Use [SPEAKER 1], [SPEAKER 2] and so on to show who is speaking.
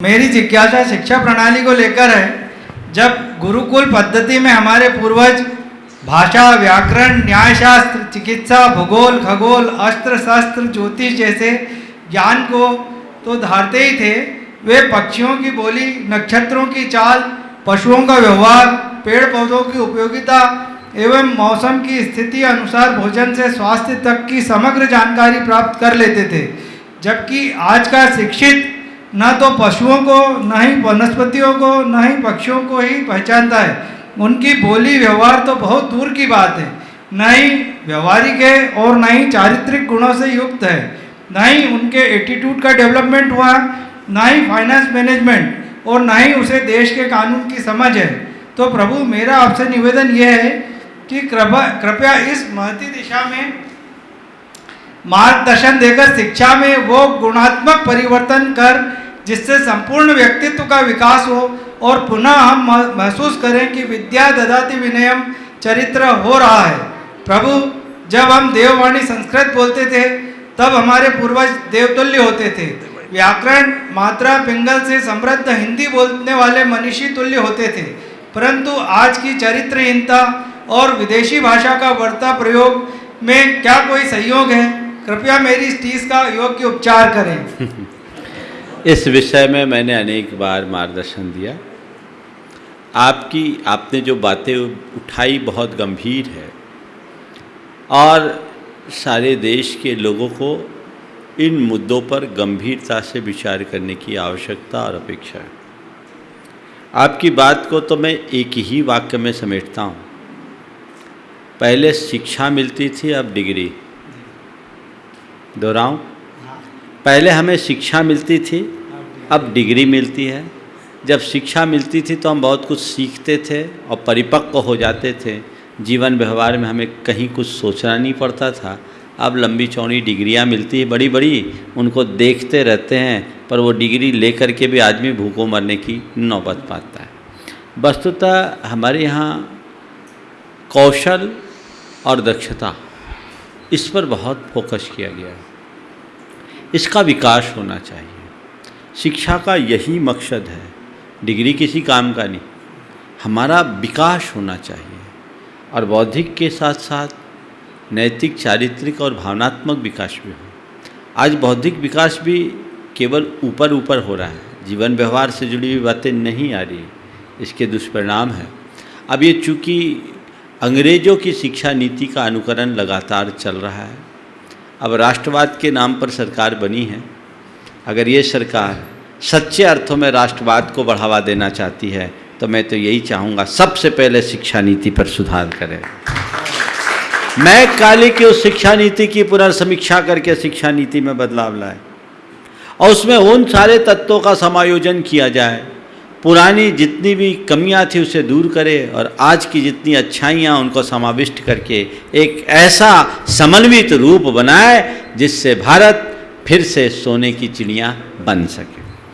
[SPEAKER 1] मेरी जिज्ञासा शिक्षा प्रणाली को लेकर है, जब गुरुकुल पद्धति में हमारे पूर्वज भाषा, व्याकरण, न्यायशास्त्र, चिकित्सा, भूगोल, खगोल, अस्त्र, शस्त्र, ज्योतिष जैसे ज्ञान को तो धारते ही थे, वे पक्षियों की बोली, नक्षत्रों की चाल, पशुओं का व्यवहार पेड़ पौधों की उपयोगिता एवं मौसम की स्थिति अनुसार भोजन से स्वास्थ्य तक की समग्र जानकारी प्राप्त कर लेते थे, जबकि आज का शिक्षित न तो पशुओं को, न ही वनस्पतियों को, न ही पक्षियों को ही पहचानता है। उनकी बोली व्यवहार तो बहुत दूर की बात है। न ही व्यवहारिक है और न ही चारित्रिक गुणों से युक्त है। न ही उनके एटीट्यूड का डेवलपमेंट हुआ, न ही फाइनेंस मैनेजमेंट और ना ही उसे देश के कानून की समझ है। तो प्रभु, मेरा आपसे निवेदन यह है कि कृपा, कृपया इस महती दिशा में मार्गदर्शन देकर शिक्षा में वो गुणात्मक परिवर्तन कर, जिससे संपूर्ण व्यक्तित्व का विकास हो और पुनः हम महसूस करें कि विद्या ददाति विनयम चरित्र हो रहा है। प्रभु, जब हम देववाणी संस्कृत बोलते थे, तब हमारे पूर्वज देवतुल्य होते थे। व्याकरण, मात्रा, पिंगल से समृद्ध हिंदी बोलने वाले मनीषी तुल्य होते थे। परंतु आज की चरित्रहीनता और विदेशी भाषा का बढ़ता प्रयोग में क्या कोई सहयोग है? कृपया मेरी इस टीस का योग्य उपचार करें।
[SPEAKER 2] इस विषय में मैंने अनेक बार मार्गदर्शन दिया। आपकी, आपने जो बातें उठाई बहुत गंभीर है। और सारे देश के लोगों को इन मुद्दों पर गंभीरता से विचार करने की आवश्यकता और अपेक्षा है। आपकी बात को तो मैं एक ही वाक्य में समेटता हूँ। पहले शिक्षा मिलती थी, अब डिग्री। दोहराऊं? पहले हमें शिक्षा मिलती थी, अब डिग्री मिलती है। जब शिक्षा मिलती थी तो हम बहुत कुछ सीखते थे और परिपक्व हो जाते थे। जीवन व्यवहार में हमें कहीं कुछ सोचना नहीं पड़ता था। अब लंबी चौड़ी डिग्रियाँ मिलती है बड़ी बड़ी उनको देखते रहते हैं, पर वो डिग्री लेकर के भी आदमी भूखों मरने की नौबत पाता है। वस्तुतः हमारे यहाँ कौशल और दक्षता इस पर बहुत फोकस किया गया है। इसका विकास होना चाहिए। शिक्षा का यही मकसद है। डिग्री किसी काम का नहीं। हमारा विकास होना चाहिए और बौद्धिक के साथ साथ नैतिक, चारित्रिक और भावनात्मक विकास भी हो। आज बौद्धिक विकास भी केवल ऊपर ऊपर हो रहा है। जीवन व्यवहार से जुड़ी हुई बातें नहीं आ रही। इसके दुष्परिणाम हैं। अब ये चूँकि अंग्रेज़ों की शिक्षा नीति का अनुकरण लगातार चल रहा है। अब राष्ट्रवाद के नाम पर सरकार बनी है। अगर ये सरकार सच्चे अर्थों में राष्ट्रवाद को बढ़ावा देना चाहती है तो मैं तो यही चाहूँगा, सबसे पहले शिक्षा नीति पर सुधार करें। मैं काली की उस शिक्षा नीति की पुनर्समीक्षा करके शिक्षा नीति में बदलाव लाए और उसमें उन सारे तत्वों का समायोजन किया जाए पुरानी जितनी भी कमियाँ थी उसे दूर करे और आज की जितनी अच्छाइयाँ उनको समाविष्ट करके एक ऐसा समन्वित रूप बनाए जिससे भारत फिर से सोने की चिड़िया बन सके।